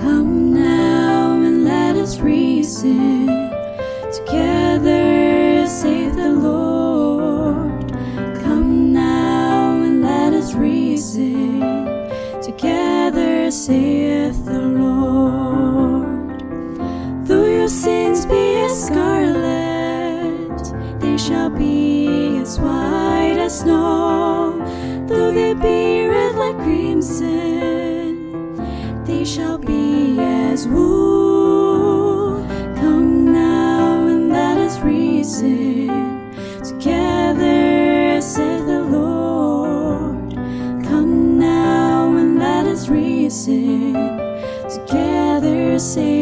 Come now and let us reason together, save the Lord. Come now and let us reason together, saith the Lord. Though your sins be as scarlet, they shall be as white as snow. they shall be as wool. Come now and let us reason together, saith the Lord. Come now and let us reason together, say.